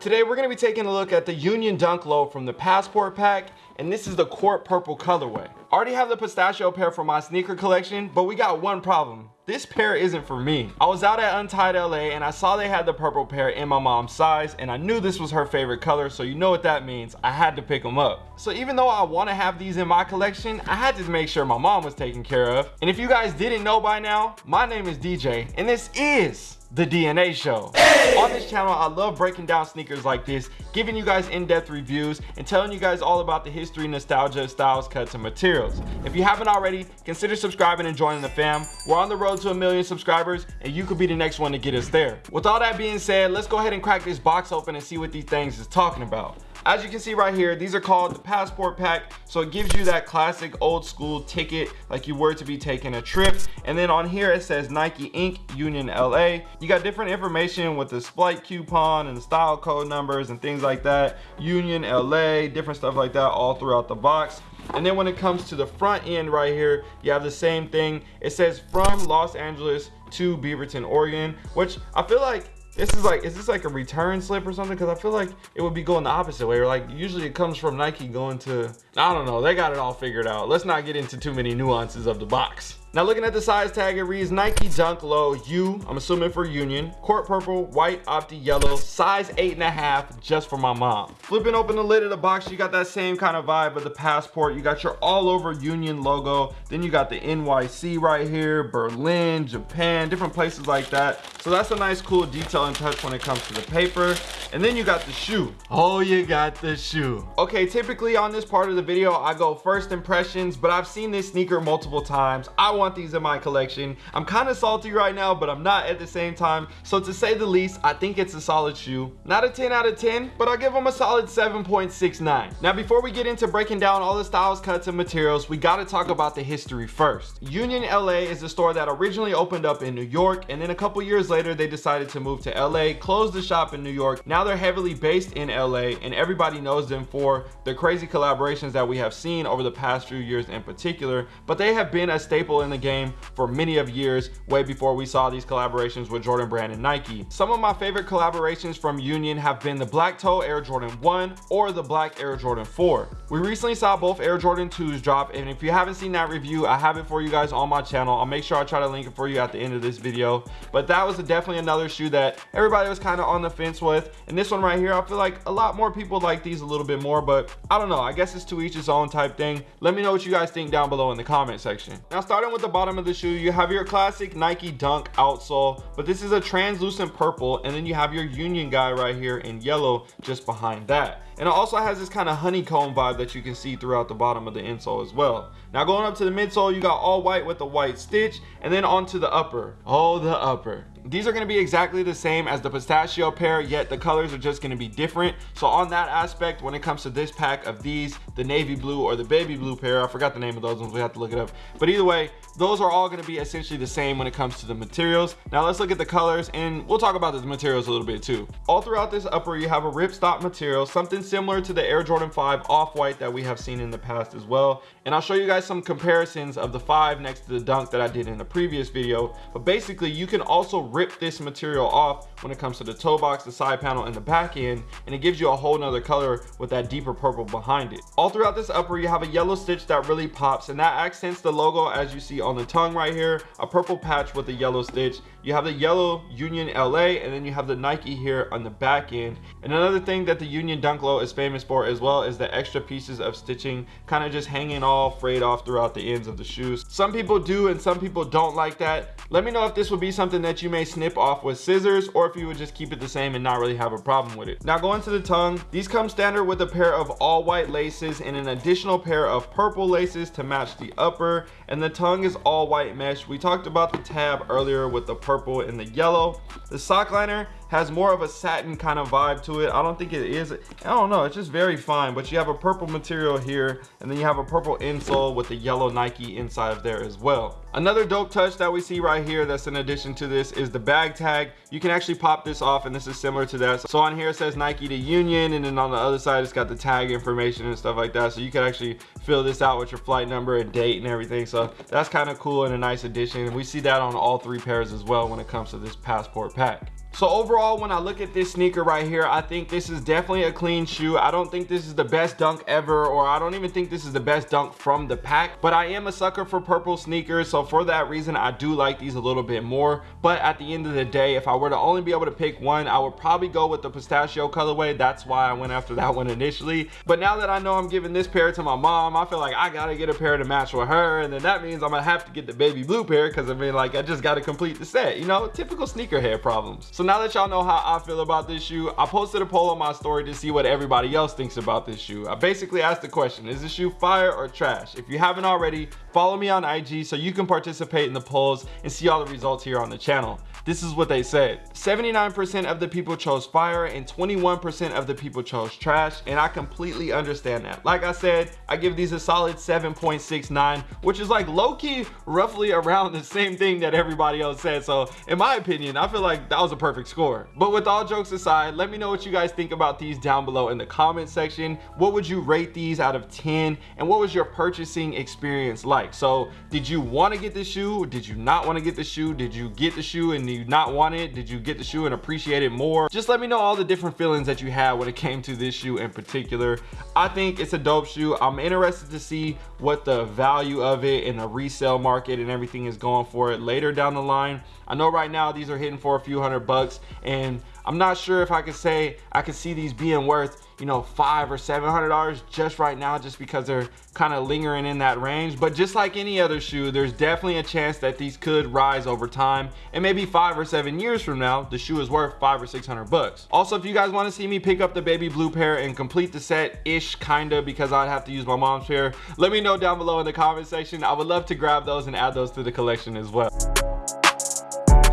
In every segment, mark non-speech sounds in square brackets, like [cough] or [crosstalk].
Today we're gonna be taking a look at the Union Dunk Low from the Passport Pack, and this is the Court Purple colorway. Already have the pistachio pair for my sneaker collection, but we got one problem. This pair isn't for me. I was out at Union LA and I saw they had the purple pair in my mom's size and I knew this was her favorite color, so you know what that means. I had to pick them up. So even though I wanna have these in my collection, I had to make sure my mom was taken care of. And if you guys didn't know by now, my name is DJ and this is the DNA show. Hey! On this channel, I love breaking down sneakers like this, giving you guys in-depth reviews, and telling you guys all about the history, nostalgia, styles, cuts, and materials. If you haven't already, consider subscribing and joining the fam. We're on the road to a million subscribers, and you could be the next one to get us there. With all that being said, let's go ahead and crack this box open and see what these things is talking about. As you can see right here, these are called the passport pack. So it gives you that classic old school ticket like you were to be taking a trip. And then on here it says Nike Inc. Union LA. You got different information with the flight coupon and style code numbers and things like that. Union LA, different stuff like that all throughout the box. And then when it comes to the front end right here, you have the same thing. It says from Los Angeles to Beaverton, Oregon, which I feel like this is like, is this like a return slip or something? Because I feel like it would be going the opposite way. Like usually it comes from Nike going to, I don't know. They got it all figured out. Let's not get into too many nuances of the box. Now looking at the size tag, it reads Nike Dunk Low U, I'm assuming for Union, court purple, white, opti yellow, size eight and a half, just for my mom. Flipping open the lid of the box, you got that same kind of vibe of the passport. You got your all over Union logo. Then you got the NYC right here, Berlin, Japan, different places like that. So that's a nice cool detail and touch when it comes to the paper. And then you got the shoe. Oh, you got the shoe. Okay, typically on this part of the video, I go first impressions, but I've seen this sneaker multiple times. I want these in my collection. I'm kind of salty right now, but I'm not at the same time. So to say the least, I think it's a solid shoe. Not a 10 out of 10, but I'll give them a solid 7.69. Now, before we get into breaking down all the styles, cuts, and materials, we gotta talk about the history first. Union LA is a store that originally opened up in New York, and then a couple years later, they decided to move to LA, close the shop in New York. Now they're heavily based in LA, and everybody knows them for the crazy collaborations that we have seen over the past few years in particular, but they have been a staple in in the game for many of years, way before we saw these collaborations with Jordan Brand and Nike. Some of my favorite collaborations from Union have been the Black Toe Air Jordan 1 or the Black Air Jordan 4. We recently saw both Air Jordan 2s drop, and if you haven't seen that review, I have it for you guys on my channel. I'll make sure I try to link it for you at the end of this video. But that was definitely another shoe that everybody was kind of on the fence with. And this one right here, I feel like a lot more people like these a little bit more, but I don't know. I guess it's to each its own type thing. Let me know what you guys think down below in the comment section. Now, starting with with the bottom of the shoe. You have your classic nike dunk outsole but this is a translucent purple and then you have your union guy right here in yellow just behind that. And it also has this kind of honeycomb vibe that you can see throughout the bottom of the insole as well. Now going up to the midsole you got all white with the white stitch and then onto the upper. Oh the upper these are going to be exactly the same as the pistachio pair yet the colors are just going to be different. So on that aspect when it comes to this pack of these the navy blue or the baby blue pair i forgot the name of those ones we have to look it up. But either way those are all going to be essentially the same when it comes to the materials. Now let's look at the colors and we'll talk about the materials a little bit too. All throughout this upper you have a ripstop material something similar to the air jordan 5 off-white that we have seen in the past as well. And i'll show you guys some comparisons of the five next to the dunk that i did in the previous video. But basically you can also rip this material off when it comes to the toe box the side panel and the back end and it gives you a whole nother color with that deeper purple behind it. All throughout this upper you have a yellow stitch that really pops and that accents the logo as you see on the tongue right here a purple patch with a yellow stitch. You have the yellow union la and then you have the nike here on the back end. And another thing that the union dunk low is famous for as well is the extra pieces of stitching kind of just hanging all frayed off throughout the ends of the shoes. Some people do and some people don't like that. Let me know if this would be something that you may snip off with scissors or if you would just keep it the same and not really have a problem with it. Now going to the tongue, these come standard with a pair of all white laces and an additional pair of purple laces to match the upper and the tongue is all white mesh. We talked about the tab earlier with the purple and the yellow. The sock liner has more of a satin kind of vibe to it. I don't think it is. I don't know. It's just very fine. But you have a purple material here. And then you have a purple insole with the yellow Nike inside of there as well. Another dope touch that we see right here that's in addition to this is the bag tag. You can actually pop this off and this is similar to that. So on here it says Nike to Union and then on the other side it's got the tag information and stuff like that. So you can actually fill this out with your flight number and date and everything. So that's kind of cool and a nice addition. And we see that on all three pairs as well when it comes to this passport pack. So overall, when I look at this sneaker right here, I think this is definitely a clean shoe. I don't think this is the best dunk ever, or I don't even think this is the best dunk from the pack, but I am a sucker for purple sneakers. So for that reason, I do like these a little bit more. But at the end of the day, if I were to only be able to pick one, I would probably go with the pistachio colorway. That's why I went after that [laughs] one initially. But now that I know I'm giving this pair to my mom, I feel like I gotta get a pair to match with her. And then that means I'm gonna have to get the baby blue pair because I mean, like, I just gotta complete the set, you know? Typical sneakerhead problems. So now that y'all know how I feel about this shoe, I posted a poll on my story to see what everybody else thinks about this shoe. I basically asked the question, is this shoe fire or trash? If you haven't already, follow me on IG so you can participate in the polls and see all the results here on the channel. This is what they said. 79% of the people chose fire and 21% of the people chose trash. And I completely understand that. Like I said, I give these a solid 7.69, which is like low-key roughly around the same thing that everybody else said. So in my opinion, I feel like that was a perfect score. But with all jokes aside, let me know what you guys think about these down below in the comment section. What would you rate these out of 10? And what was your purchasing experience like? So did you want to get the shoe? Did you not want to get the shoe? Did you get the shoe and you not want it? Did you get the shoe and appreciate it more? Just let me know all the different feelings that you had when it came to this shoe in particular. I think it's a dope shoe. I'm interested to see what the value of it in the resale market and everything is going for it later down the line. I know right now these are hitting for a few hundred bucks and I'm not sure if I could say I could see these being worth, you know, five or seven hundred dollars just right now, just because they're kind of lingering in that range. But just like any other shoe, there's definitely a chance that these could rise over time. And maybe five or seven years from now, the shoe is worth five or six hundred bucks. Also, if you guys want to see me pick up the baby blue pair and complete the set ish kinda because I'd have to use my mom's pair, let me know down below in the comment section. I would love to grab those and add those to the collection as well.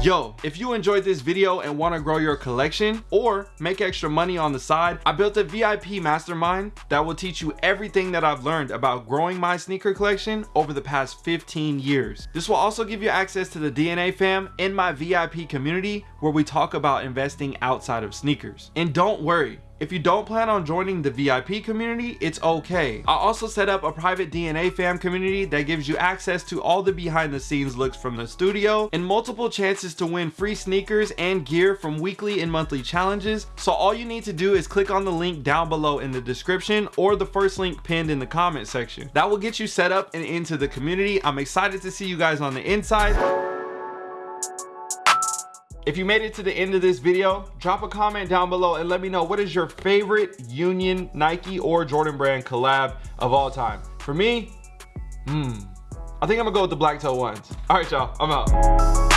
Yo, if you enjoyed this video and want to grow your collection or make extra money on the side, I built a VIP mastermind that will teach you everything that I've learned about growing my sneaker collection over the past 15 years. This will also give you access to the DNA fam in my VIP community where we talk about investing outside of sneakers. And don't worry, if you don't plan on joining the VIP community, it's okay. I also set up a private DNA fam community that gives you access to all the behind the scenes looks from the studio and multiple chances to win free sneakers and gear from weekly and monthly challenges. So all you need to do is click on the link down below in the description or the first link pinned in the comment section. That will get you set up and into the community. I'm excited to see you guys on the inside. If you made it to the end of this video, drop a comment down below and let me know what is your favorite Union, Nike, or Jordan brand collab of all time. For me, hmm, I think I'm gonna go with the black toe ones. All right, y'all, I'm out.